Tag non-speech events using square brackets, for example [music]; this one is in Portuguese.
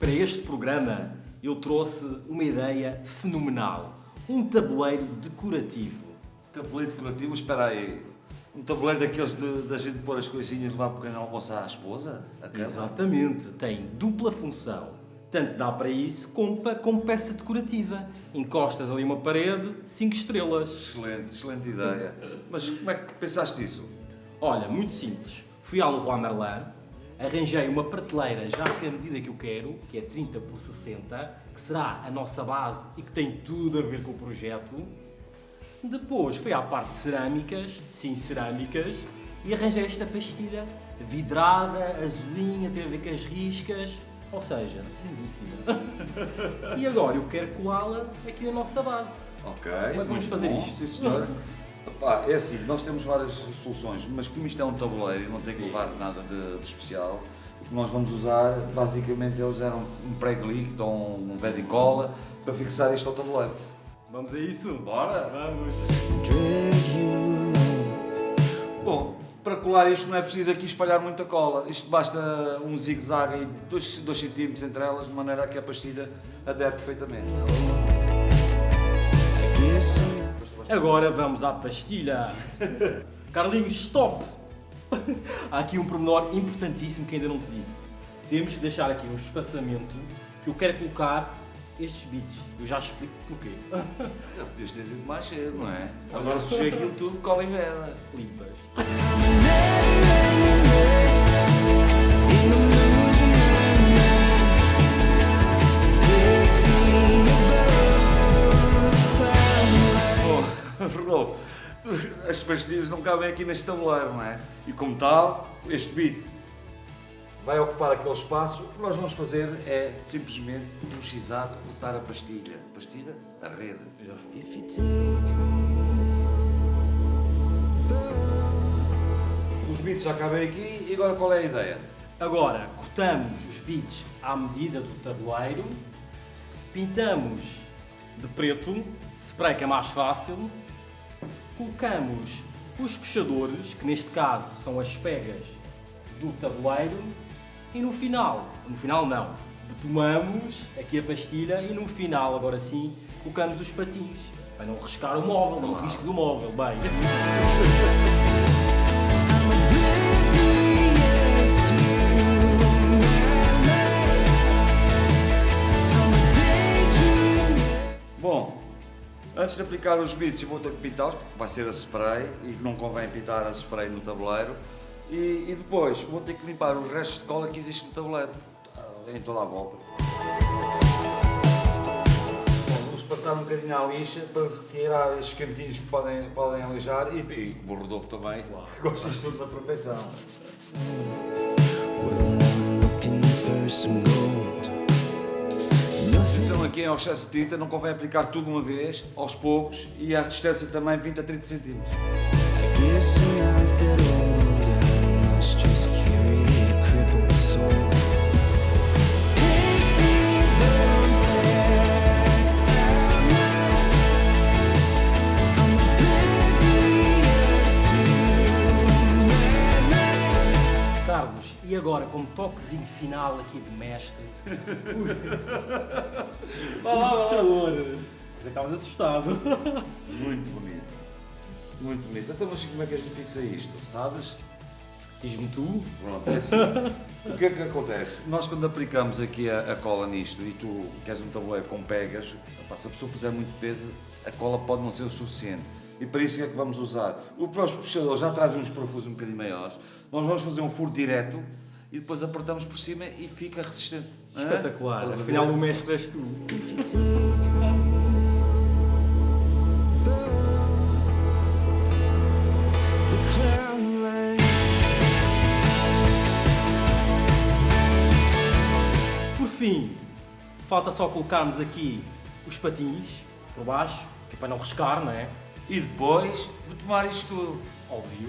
Para este programa eu trouxe uma ideia fenomenal. Um tabuleiro decorativo. Tabuleiro decorativo, espera aí. Um tabuleiro daqueles de, da gente pôr as coisinhas lá para o pequeno almoço à esposa? Exatamente, tem dupla função. Tanto dá para isso como, para, como peça decorativa. Encostas ali uma parede, 5 estrelas. Excelente, excelente ideia. Mas como é que pensaste isso? Olha, muito simples. Fui ao Leroy Merlin, arranjei uma prateleira já com a medida que eu quero, que é 30 por 60, que será a nossa base e que tem tudo a ver com o projeto. Depois fui à parte de cerâmicas, sim, cerâmicas, e arranjei esta pastilha vidrada, azulinha, tem a ver com as riscas, ou seja, lindíssima. [laughs] e agora eu quero colá-la aqui na nossa base. Ok. Como é que vamos fazer bom, isto? Sim, senhora. [laughs] Pá, é assim, nós temos várias soluções, mas como isto é um tabuleiro e não tem que levar nada de, de especial, o que nós vamos usar, basicamente, é usar um, um prego líquido ou um velho cola para fixar isto ao tabuleiro. Vamos a isso? Bora? Vamos! Bom, para colar isto não é preciso aqui espalhar muita cola. Isto basta um zigue-zague aí, 2 cm entre elas, de maneira a que a pastilha adere perfeitamente. Agora vamos à pastilha. Carlinhos, stop! Há aqui um pormenor importantíssimo que ainda não te disse. Temos que deixar aqui um espaçamento que eu quero colocar estes bits. Eu já explico porquê. Já podias ter dito mais cedo, não é? Agora sujei aquilo tudo, cola em vela. Limpas. Tu- as pastilhas não cabem aqui neste tabuleiro, não é? E como tal, este bit vai ocupar aquele espaço. O que nós vamos fazer é simplesmente no x-ato cortar a pastilha. Pastilha? A rede. Os bits já cabem aqui e agora qual é a ideia? Agora, cortamos os bits à medida do tabuleiro, pintamos de preto, spray que é mais fácil, colocamos os puxadores, que neste caso são as pegas do tabuleiro, e no final, no final não, tomamos aqui a pastilha e no final, agora sim, colocamos os patins, para não riscar o móvel, não risques o móvel, bem. [laughs] antes de aplicar os bits, eu vou ter que pintá-los, porque vai ser a spray e não convém pintar a spray no tabuleiro. E, e depois vou ter que limpar os restos de cola que existe no tabuleiro, em toda a volta. Vamos passar um bocadinho à lixa para retirar estes cantinhos que podem, podem alijar e, e o Rodolfo também, gosta disto tudo na perfeição. Atenção aqui ao excesso de tinta, não convém aplicar tudo de uma vez, aos poucos, e à distância também 20 a 30 centímetros. Agora, como toquezinho final aqui de mestre, [laughs] Vá lá, vá lá. Mas é estavas assustado. [laughs] Muito bonito. Muito bonito. Então, mas como é que a gente fixa isto? Sabes? Diz-me tu. Pronto, é assim. o que é que acontece? Nós quando aplicamos aqui a, a cola nisto e tu queres um tabuleiro com pegas, se a pessoa puser muito peso, a cola pode não ser o suficiente. E para isso o que é que vamos usar? O próprio puxador já traz uns parafusos um bocadinho maiores. Nós vamos fazer um furo direto e depois apertamos por cima e fica resistente. Hã? Espetacular. A Afinal, o mestre és tu. Por fim, falta só colocarmos aqui os patins por baixo, que é para não riscar, não é? E depois de tomar isto tudo. Óbvio.